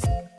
Bye.